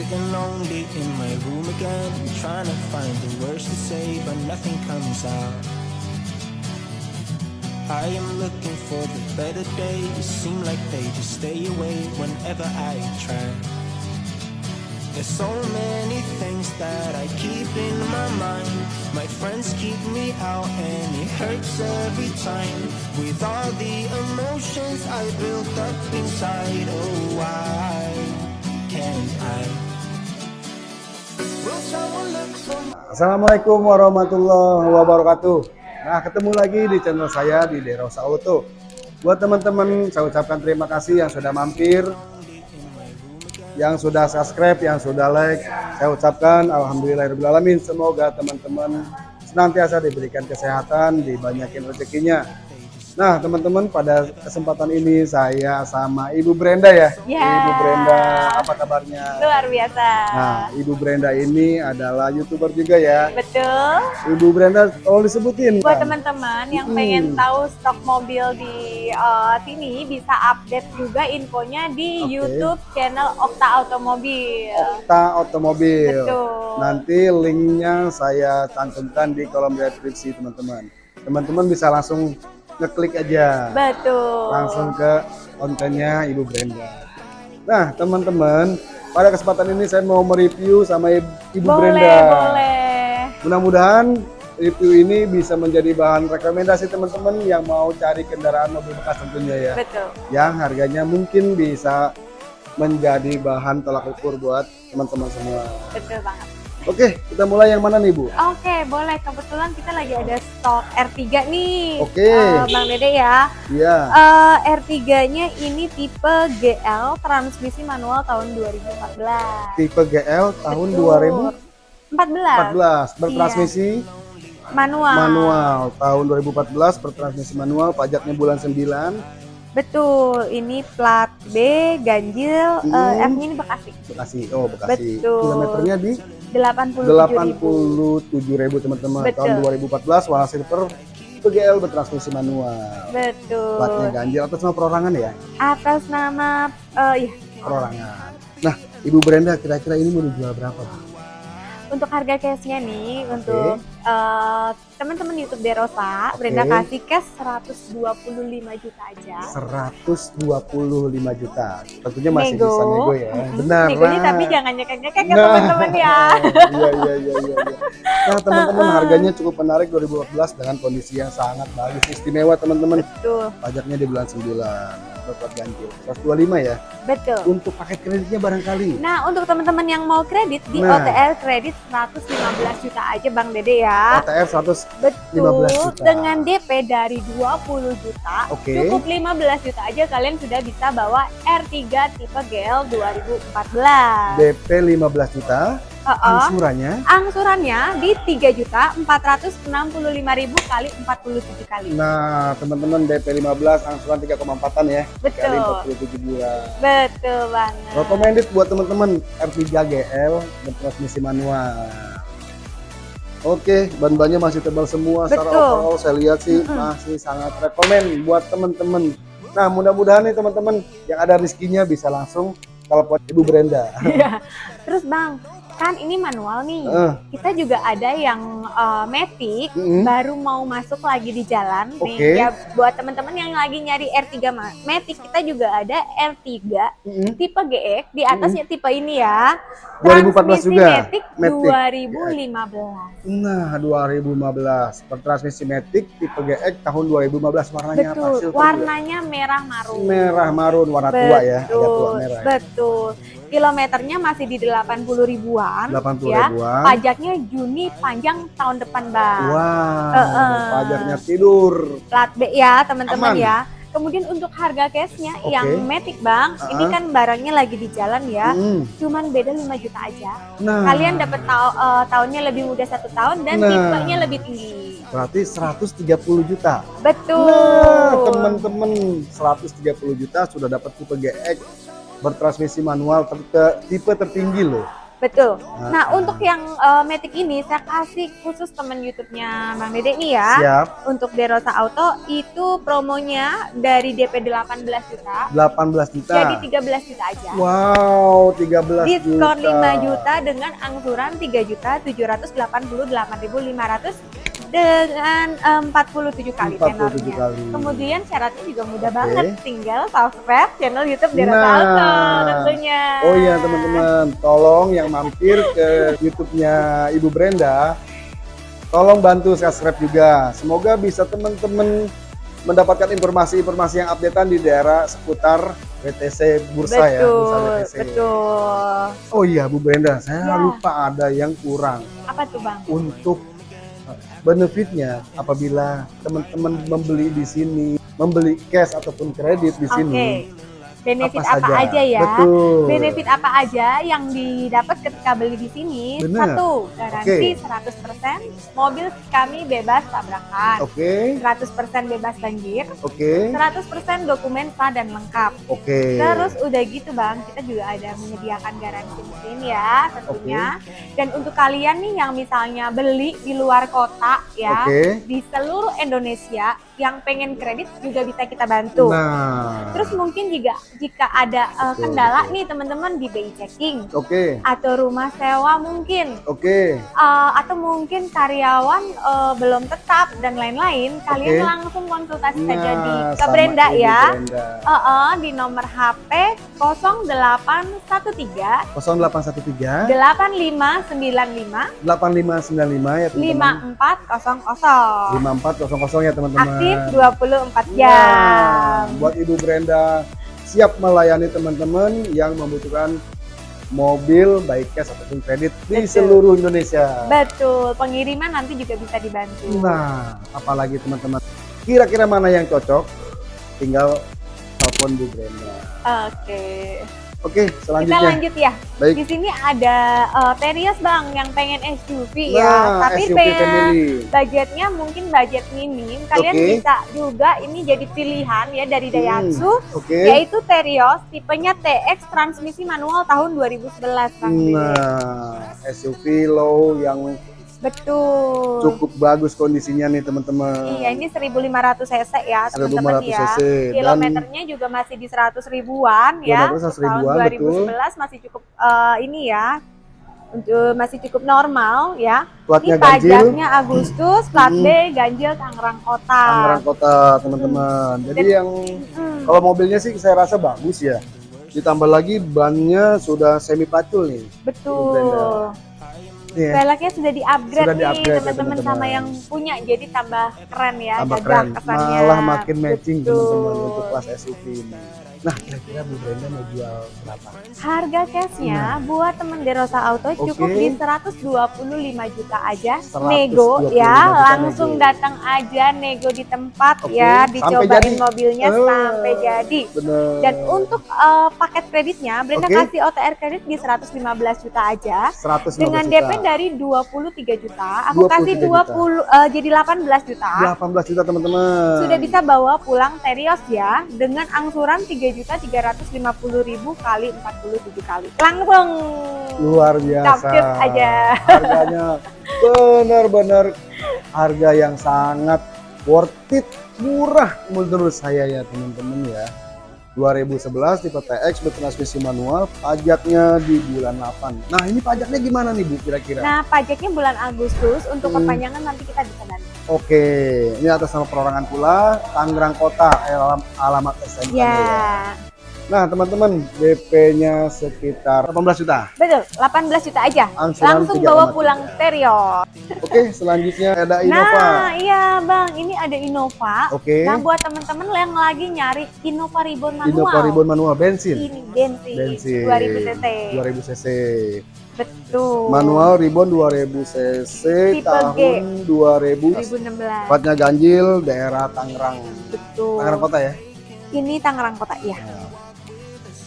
Sitting lonely in my room again, trying to find the words to say, but nothing comes out. I am looking for the better days, seem like they just stay away whenever I try. There's so many things that I keep in my mind. My friends keep me out and it hurts every time. With all the emotions I built up inside, oh why can't I? Assalamualaikum warahmatullahi wabarakatuh. Nah, ketemu lagi di channel saya di Derosa Auto. Buat teman-teman, saya ucapkan terima kasih yang sudah mampir, yang sudah subscribe, yang sudah like. Saya ucapkan alhamdulillahirobbilalamin. Semoga teman-teman senantiasa diberikan kesehatan, dibanyakin rezekinya. Nah, teman-teman, pada kesempatan ini saya sama Ibu Brenda ya. Ya. Ibu Brenda, apa kabarnya? Luar biasa. Nah, Ibu Brenda ini adalah YouTuber juga ya. Betul. Ibu Brenda tolong disebutin Buat kan? teman-teman yang Hmm. pengen tahu stok mobil di eh, sini bisa update juga infonya di Oke. YouTube channel Okta Automobil. Okta Otomobil. Betul. Nanti linknya saya cantumkan di kolom deskripsi teman-teman. Teman-teman bisa langsung ngeklik aja. Betul. Langsung ke kontennya Ibu Brenda. Nah, teman-teman, pada kesempatan ini saya mau mereview sama Ibu boleh, Brenda. boleh. Mudah-mudahan review ini bisa menjadi bahan rekomendasi teman-teman yang mau cari kendaraan mobil bekas tentunya ya. Betul. yang harganya mungkin bisa menjadi bahan tolak ukur buat teman-teman semua. Betul banget. Oke, kita mulai yang mana nih Bu? Oke, boleh. Kebetulan kita lagi ada stok R3 nih. Oke. Eh, Bang Dede ya. Iya, Eh, R3-nya ini tipe GL transmisi manual tahun 2014. tipe GL tahun Betul. 14. 2014 bertransmisi Manual. manual tahun 2014 bertransmisi manual pajaknya bulan 9 Betul. Ini plat B ganjil Hmm. eh, F-nya ini Bekasi. Bekasi. Oh, Bekasi. Betul. Kilometernya di 87.000. 87.000 teman-teman. Tahun 2014 warna silver tipe GL bertransmisi manual. Betul. Platnya ganjil atas nama perorangan ya? Atas nama eh iya, perorangan. Nah, Ibu Brenda kira-kira ini mau dijual berapa? Bu? untuk harga cashnya nih untuk eh, teman-teman YouTube Derosa. Brenda kasih cash 125 juta aja. 125 juta. Tentunya masih Nego. bisa nego ya. Benar. Negonya tapi jangan nyekek-nyekek ya Nah. teman-teman ya. Iya, iya, iya, iya. iya. Nah, teman-teman harganya cukup menarik 2014 dengan kondisi yang sangat bagus, istimewa teman-teman. Betul, Pajaknya di bulan 9. Dapat ganjil. 125 ya. betul. Untuk paket kreditnya barangkali. Nah, untuk teman-teman yang mau kredit di Nah. OTR kredit 115 juta aja Bang Dede ya. OTR 100 Betul. 15 juta. Dengan DP dari 20 juta, Oke. cukup 15 juta aja kalian sudah bisa bawa R3 tipe GL 2014. DP 15 juta, Heeh. angsurannya Angsurannya di 3 juta 465 ribu kali 47 kali. Nah, teman-teman DP 15 angsuran 3,4-an ya. Kali Betul. 47 bulan. Betul banget. Recommended buat teman-teman R3 GL bertransmisi manual. Oke, ban-bannya masih tebal semua. Secara Betul. overall saya lihat sih masih sangat rekomend buat teman-teman. Nah, mudah-mudahan nih teman-teman yang ada rezekinya bisa langsung telepon Ibu Brenda. Iya. Terus Bang, kan ini manual nih. Eh, Kita juga ada yang uh, matic mm-mm. baru mau masuk lagi di jalan Oke. nih. Ya buat teman-teman yang lagi nyari R3 ma- matic, kita juga ada R3 Mm-mm. tipe GX di atasnya tipe ini ya. 2014 Transmisi juga? Matic Matic. 2015. Nah, 2015 bertransmisi Matic tipe GX tahun 2015 warnanya apa? Betul. Silver ya? Warnanya merah marun. merah marun warna tua ya, agak tua Betul, merah. ya. betul. Kilometernya masih di 80 ribuan. 80 ya. ribuan. Pajaknya Juni panjang tahun depan, Bang. Wow, Heeh. pajaknya tidur. Plat B ya, teman-teman ya. Kemudian untuk harga cashnya Oke. yang Matic, Bang, ini Uh-uh. kan barangnya lagi di jalan ya. Hmm. Cuman beda 5 juta aja. Nah, Kalian dapat tau- eh, tahunnya lebih muda satu tahun dan Nah. tipenya lebih tinggi. berarti 130 juta. Betul. Nah, teman-teman 130 juta sudah dapat tipe GX bertransmisi manual ter- tipe tertinggi loh. Betul. Nah, Nah, untuk yang eh, Matic ini saya kasih khusus temen YouTube-nya Bang Dede nih ya. Siap. Untuk Derosa Auto itu promonya dari DP 18 juta 18 juta. jadi 13 juta aja. Wow, 13 Diskon juta. 5 juta dengan angsuran 3 juta 788.500 dengan em, 47 kali 47 tenornya. kali. Kemudian syaratnya juga mudah Oke. banget, tinggal subscribe channel YouTube Derosa Nah. Tentunya. Oh iya teman-teman, tolong yang mampir ke YouTube-nya Ibu Brenda, tolong bantu subscribe juga. Semoga bisa teman-teman mendapatkan informasi-informasi yang updatean di daerah seputar WTC Bursa ya, Bursa Betul, WTC. betul. Oh iya Bu Brenda, saya Ya. lupa ada yang kurang Apa tuh Bang? untuk benefitnya apabila teman-teman membeli di sini, membeli cash ataupun kredit di sini. Benefit apa apa, saja? aja ya? Betul. Benefit apa aja yang didapat ketika beli di sini? Bener. Satu, garansi Oke. 100% mobil kami bebas tabrakan. Oke, 100% bebas banjir, oke, 100% dokumen sah dan lengkap. oke. Terus udah gitu bang, kita juga ada menyediakan garansi mesin ya tentunya. Dan untuk kalian nih yang misalnya beli di luar kota ya, Oke. di seluruh Indonesia yang pengen kredit juga bisa kita bantu. Nah, Terus mungkin juga jika ada uh, kendala nih teman-teman di BI checking oke, atau rumah sewa mungkin oke, uh, atau mungkin karyawan uh, belum tetap dan lain-lain, kalian langsung konsultasi saja di Nah, ke Brenda ya. Brenda. Uh, uh, di nomor HP 0813 0813 8595 8595 ya teman-teman. 5400. 5400 ya teman-teman. Aktif 24 jam. Nah, buat Ibu Brenda siap melayani teman-teman yang membutuhkan mobil baik cash ataupun kredit di Betul. seluruh Indonesia. Betul, pengiriman nanti juga bisa dibantu. Nah, apalagi teman-teman kira-kira mana yang cocok tinggal telepon Bu Brenda. Oke. Oke, Kita selanjutnya. lanjut ya. Baik. Di sini ada eh, Terios Bang yang pengen SUV ya, Nah, tapi SUV pengen family. budgetnya mungkin budget minim. Kalian Oke. bisa juga ini jadi pilihan ya dari Hmm, Daihatsu Oke. yaitu Terios tipenya TX transmisi manual tahun 2011 Bang. Nah, SUV low yang Betul. cukup bagus kondisinya nih teman-teman. Iya, ini 1500 cc ya, teman-teman 1500 ya. cc dan Kilometernya juga masih di 100 ribuan ya. Kilometer 100 Untuk ribuan, tahun betul. 2011 masih cukup eh, ini ya. Untuk masih cukup normal ya. platnya Ini ganjil, pajaknya Agustus, plat B, Hmm. ganjil Tangerang Kota. Tangerang Kota teman-teman. Jadi Dan- yang Hmm, kalau mobilnya sih saya rasa bagus ya. Ditambah lagi bannya sudah semi pacul nih. betul. Ya, Velgnya sudah di-upgrade Sudah nih di-upgrade ya, teman-teman sama teman-teman. yang punya jadi tambah keren ya, tambah keren. kesannya. Malah makin matching teman-teman untuk kelas SUV ini. Nah, kira-kira Bu Brenda mau jual berapa? Harga cashnya buat temen Derosa Auto cukup Oke. di 125 juta aja 125 nego ya juta langsung nego. datang aja nego di tempat Oke, ya dicobain mobilnya Eh, sampai jadi Bener. dan untuk eh, paket kreditnya Brenda Oke. kasih OTR kredit di 115 juta aja 115 dengan juta. DP dari 23 juta aku 23 kasih juta. 20 eh, jadi 18 juta 18 juta teman-teman. sudah bisa bawa pulang Terios ya dengan angsuran 3 juta 350 ribu kali 47 kali langsung luar biasa. Capcus aja. Harganya benar-benar harga yang sangat worth it, murah menurut saya ya teman-teman ya. 2011 tipe TX bertransmisi manual, pajaknya di bulan 8. Nah, ini pajaknya gimana nih Bu kira-kira? Nah, pajaknya bulan Agustus untuk Hmm. perpanjangan nanti kita bisa bantu. Oke, ini atas nama perorangan pula Tangerang Kota alam, alamat SMK. Ya, Nah, teman-teman, DP-nya sekitar 18 juta. betul. 18 juta aja. Angsuran Langsung 3,3. bawa pulang Terios. Oke, selanjutnya ada Innova. Nah, iya Bang, ini ada Innova. Oke. Nah, buat temen-temen yang lagi nyari Innova Ribbon manual. Innova Ribbon manual bensin. Ini bensin, Bensin. 2000 cc. 2000 cc. Betul. Manual Ribbon 2000 cc Tipe tahun G. 2000. 2016. Tepatnya ganjil daerah Tangerang. Betul. Tangerang Kota ya. Ini Tangerang Kota, iya.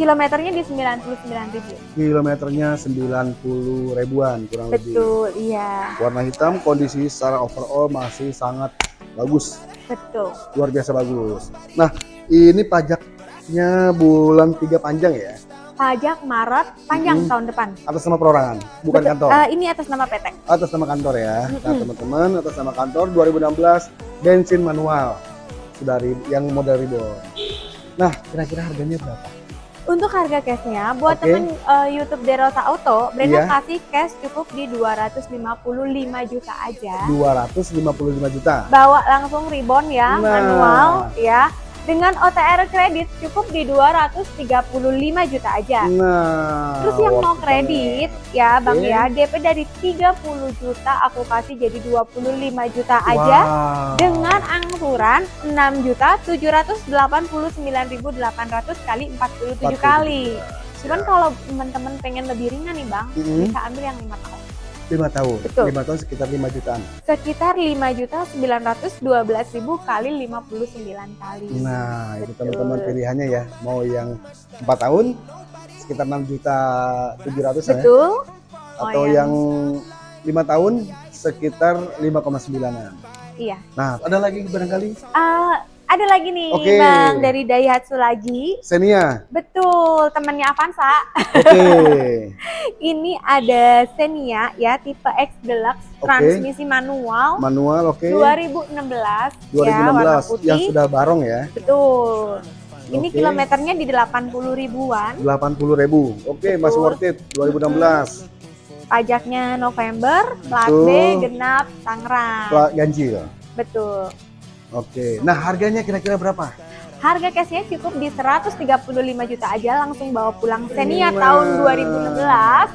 Kilometernya di 99 ribu. Kilometernya 90 ribuan kurang lebih. Betul, iya. Warna hitam kondisi secara overall masih sangat bagus. Betul. Luar biasa bagus. Nah, ini pajaknya bulan 3 panjang ya. Pajak Maret panjang Mm-mm. tahun depan. Atas nama perorangan, bukan Betul. kantor. Eh, ini atas nama PT. atas nama kantor ya. Nah, Mm-mm. teman-teman, atas nama kantor 2016 bensin manual. Sudah ri- yang model reborn. Nah, kira-kira harganya berapa? Untuk harga cashnya, buat Oke. temen eh, YouTube Derosa Auto, Brenda Iya. kasih cash cukup di 255 juta aja. 255 juta. Bawa langsung ribbon ya, Nah. manual ya. Dengan OTR kredit cukup di 235 juta aja. Nah, Terus yang mau worth it kredit ya Bang Oke. ya, DP dari 30 juta aku kasih jadi 25 juta aja. Wow. dengan angsuran 6 juta 789.800 kali 47 kali. Cuman kalau teman-teman pengen lebih ringan nih Bang, Mm-mm. bisa ambil yang 5 tahun. Lima tahun. Betul. Lima tahun sekitar 5 jutaan. Sekitar 5 juta 912.000 kali 59 kali. Nah, itu Betul. teman-teman pilihannya ya. Mau yang 4 tahun sekitar 6 juta 700 ya. Betul. Atau Oh, yang 5 tahun sekitar 5,9an. Iya. Nah, ada lagi barangkali Ah, ada lagi nih Oke. Bang dari Daihatsu lagi. Xenia. Betul, temannya Avanza. Oke. Ini ada Xenia ya tipe X Deluxe Oke. transmisi manual Manual oke. 2016, ya warna 2016 putih. yang sudah barong ya. Betul. Ini Oke. kilometernya di 80 ribuan. 80 ribu. Oke, masih Betul. worth it 2016. Pajaknya November, plat B, genap, Tangerang. Pla- ganjil. Betul. Oke. Nah, harganya kira-kira berapa? Harga cashnya cukup di 135 juta aja langsung bawa pulang Xenia Nah. tahun 2016.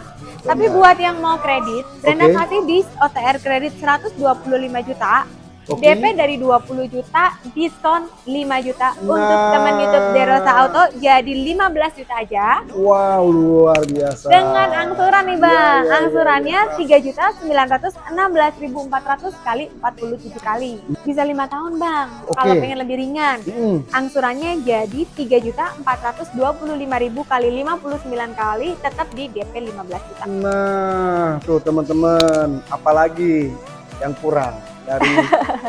Tapi buat yang mau kredit, Brenda Oke. kasih di OTR kredit 125 juta. Oke. DP dari 20 juta, diskon 5 juta. Untuk Nah. teman YouTube Derosa Auto jadi 15 juta aja. Wow, luar biasa. Dengan angsuran nih bang, iya, iya, angsurannya tiga juta sembilan ratus enam belas ribu empat ratus kali empat puluh tujuh kali. Bisa lima tahun bang. Oke. Kalau pengen lebih ringan, Mm, angsurannya jadi tiga juta empat ratus dua puluh lima ribu kali lima puluh sembilan kali, tetap di DP 15 juta. Nah, tuh teman-teman, apalagi yang kurang dari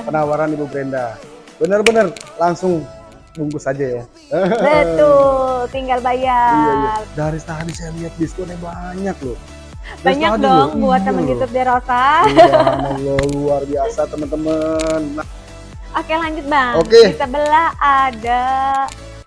penawaran Ibu Brenda? Bener-bener langsung bungkus aja ya. Betul, tinggal bayar. Iya, iya. Dari tadi saya lihat diskonnya banyak loh. Dari Banyak tadi dong loh. buat Iya temen loh. YouTube Derosa. Subhanallah, luar biasa teman-teman. Nah, Oke lanjut bang. Oke. Di sebelah ada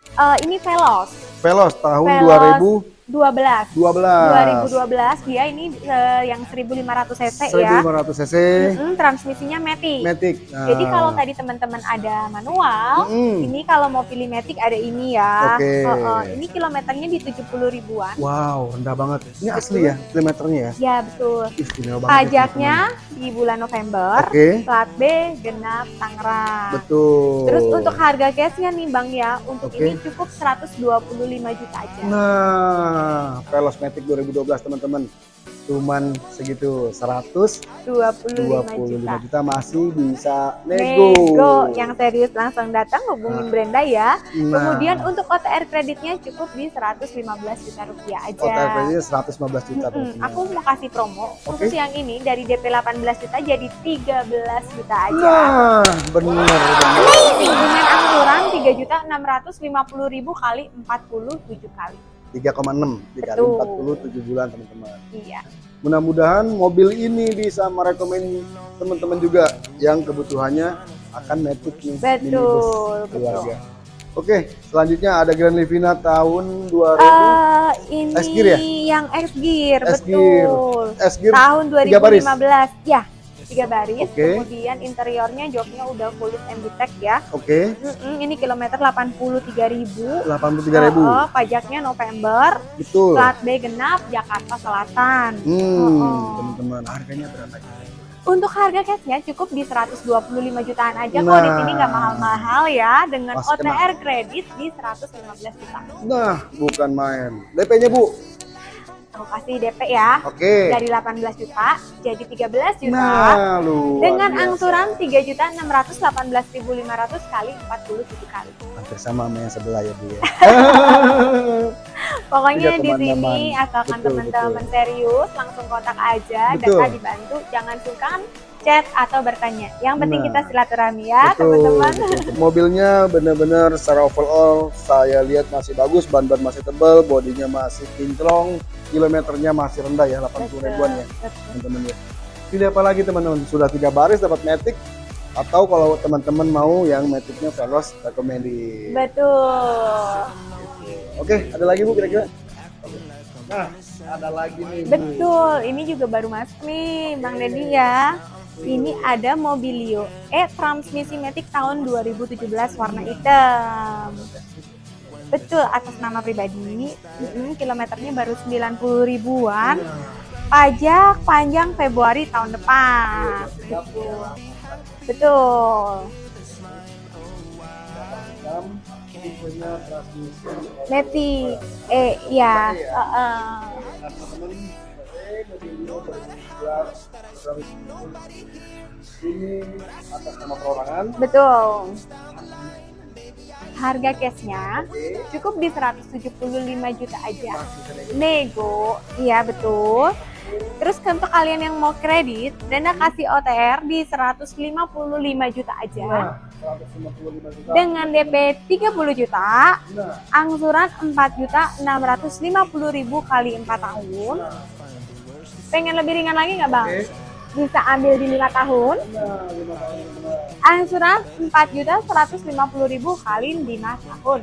eh, ini Veloz Velos tahun Veloz 12. 2012. 2012 dia ini eh, yang 1500 cc ya. 1500 cc. Mm-mm, transmisinya Matic. Matic. Nah. Jadi kalau tadi teman-teman ada manual, Mm-mm. ini kalau mau pilih Matic ada ini ya. Oke. Oh, oh, ini kilometernya di 70 ribuan. Wow, rendah banget. Ini asli ya kilometernya ya? Ya betul. Istimewa banget. ya, Pajaknya di bulan November. Oke, Plat B genap Tangerang. betul. Terus untuk harga cashnya nih Bang ya, untuk Oke. ini cukup 125 juta aja. Nah, Velos Matic 2012 teman-teman. Cuman segitu 125 25, juta. juta masih bisa nego. Nego yang serius langsung datang hubungin Nah. Brenda ya. Nah, Kemudian untuk OTR kreditnya cukup di 115 juta rupiah aja. OTR kreditnya 115 juta teman-teman. aku mau kasih promo Oke. khusus yang ini dari DP 18 juta jadi 13 juta aja. Nah, benar benar. Dengan angsuran 3 juta 650 ribu kali 47 kali. 3,6 dikali Betul. 47 bulan teman-teman. Iya. Mudah-mudahan mobil ini bisa merekomend teman-teman juga yang kebutuhannya akan Matic nih Betul, betul. keluarga. Oke, selanjutnya ada Grand Livina tahun 2000 Eh ini S Gear ya? yang X Gear, S Gear. betul. S Gear Tahun tiga baris? 2015. Ya, tiga baris. Oke. Kemudian interiornya joknya udah full MBTEC ya. Oke, Mm-mm, ini kilometer 83.000. 83.000. Oh, pajaknya November, Betul. plat B genap Jakarta Selatan. Hmm, Oh. teman-teman, harganya berapa? Untuk harga cashnya cukup di 125 jutaan aja kok di sini nggak Nah. mahal-mahal ya dengan kena. OTR kredit di 115 juta. Nah, bukan main. DP-nya, Bu. Aku kasih DP ya. Oke. Dari 18 juta jadi 13 juta. Nah, lu. dengan angsuran 3 juta 618.500 kali 47 kali. hampir sama sama yang sebelah ya, Bu ya. Pokoknya di sini asalkan teman-teman serius langsung kontak aja Betul. kita dibantu. Jangan sungkan chat atau bertanya. Yang penting Nah. kita silaturahmi ya teman-teman. Mobilnya benar-benar secara overall saya lihat masih bagus, ban-ban masih tebal, bodinya masih kinclong, kilometernya masih rendah ya, 80 ribuan ya teman-teman ya. Tidak apa lagi teman-teman, sudah tiga baris dapat Matic atau kalau teman-teman mau yang Maticnya Veloz recommended. Betul. Oke, ada lagi Bu kira-kira? Nah, ada lagi nih Bu. Betul. Ini juga baru masuk nih Bang Deddy ya. Ini ada Mobilio E transmisi Matic tahun 2017 warna hitam. Betul, atas nama pribadi. Mm-mm, kilometernya baru 90 ribuan. Pajak panjang Februari tahun depan. Betul. Betul. Matic. Eh, ya. heeh. Nah, ini atas nama perorangan. Betul. Harga cashnya cukup di 175 juta aja. Nego, iya betul. Terus untuk kalian yang mau kredit, Dana kasih OTR di 155 juta aja. Nah, 155 juta. Dengan DP 30 juta, Nah, angsuran 4 juta 650 ribu kali 4 tahun. Pengen lebih ringan lagi nggak bang? oke. Bisa ambil di 5 tahun. Nah, lima tahun. Angsuran 4 juta 150 ribu kali 5 tahun.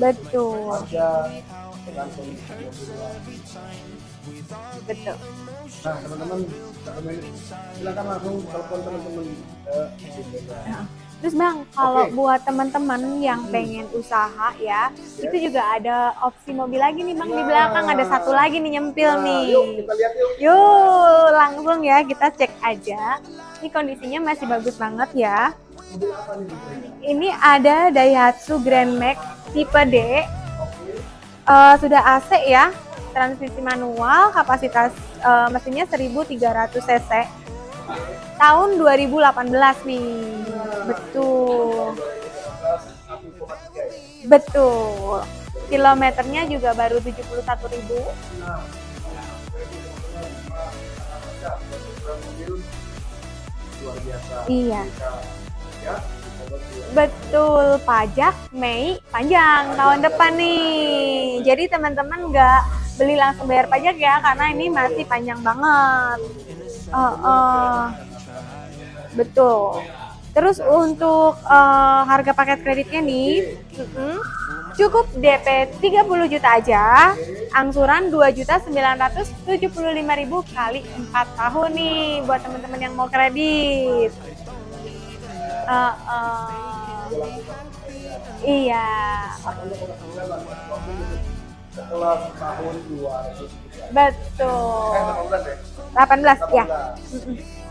Betul, betul. Nah, teman-teman, silakan langsung telepon teman-teman Bunda. Terus bang, kalau Oke. buat teman-teman yang pengen usaha ya, itu juga ada opsi mobil lagi nih bang di Nah. belakang ada satu lagi nih nyempil Nah, nih. Yuk, kita lihat yuk. Yuk, langsung ya kita cek aja. Ini kondisinya masih bagus banget ya. Ini ada Daihatsu Grand Max tipe D. Eh, sudah AC ya, transmisi manual, kapasitas eh, mesinnya 1300 cc. Tahun 2018 nih. Betul. 1,3. Betul. Kilometernya juga baru 71.000. Nah, mobil luar biasa. Iya. Ya. Betul, pajak Mei panjang tahun depan nih. Jadi teman-teman nggak beli langsung bayar pajak ya, karena ini masih panjang banget. Oh, oh. Betul. Terus untuk eh, harga paket kreditnya nih, mm-mm, cukup DP 30 juta aja, angsuran 2 juta 975 ribu kali 4 tahun nih buat teman-teman yang mau kredit. Eh, eh, iya, Setelah tahun 2000 betul. Eh, 18 ya? 18 ya. 18.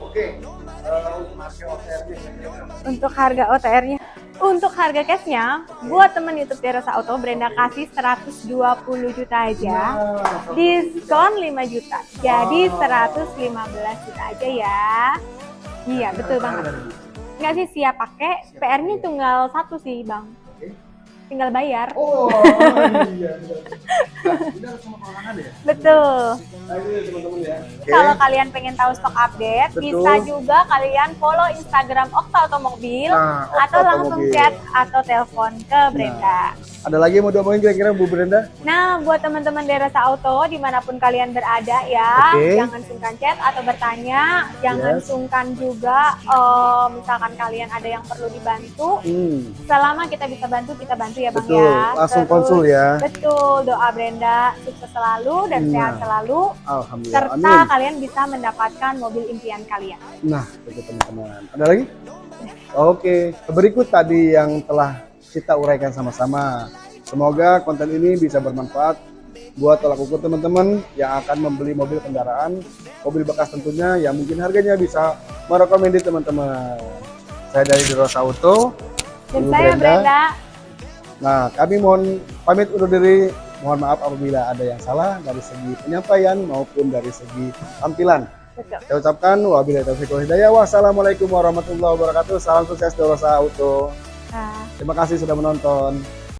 Oke, eh, untuk harga OTR-nya kira-kira berapa? Untuk harga OTR-nya, untuk harga cashnya, buat temen YouTube Terasa Auto, Brenda kasih 120 juta aja. Nah, Diskon 5 juta, jadi 115 juta aja ya. Iya, betul banget. Nggak sih siap pakai, PR-nya tunggal satu sih bang. Tinggal bayar. Oh, iya. Nah, ya? Betul. Nah. Kalau kalian pengen tahu stok update, Betul. bisa juga kalian follow Instagram Okta Otomobil Nah, Okta atau langsung Otomobil. chat atau telepon ke Brenda. Ada lagi yang mau diomongin kira-kira Bu Brenda? Nah, buat teman-teman Derasa Auto di mana pun kalian berada ya, Oke. jangan sungkan chat atau bertanya, jangan Yes. sungkan juga eh, misalkan kalian ada yang perlu dibantu, Hmm, selama kita bisa bantu kita bantu ya bang betul. ya. Langsung Terus, konsul ya. Betul, doa Brenda sukses selalu dan Nah. sehat selalu, Alhamdulillah. serta Amin. kalian bisa mendapatkan mobil impian kalian. Nah, itu teman-teman. Ada lagi? Oke, berikut tadi yang telah kita uraikan sama-sama. Semoga konten ini bisa bermanfaat buat tolak ukur teman-teman yang akan membeli mobil kendaraan, mobil bekas tentunya yang mungkin harganya bisa merekomendasi teman-teman. Saya dari Derosa Auto. Dan saya Brenda, Nah, kami mohon pamit undur diri. Mohon maaf apabila ada yang salah dari segi penyampaian maupun dari segi tampilan. Betul. Saya ucapkan wabillahi taufiq wal hidayah. Wassalamualaikum warahmatullahi wabarakatuh. Salam sukses Dorosa Auto. Terima kasih sudah menonton.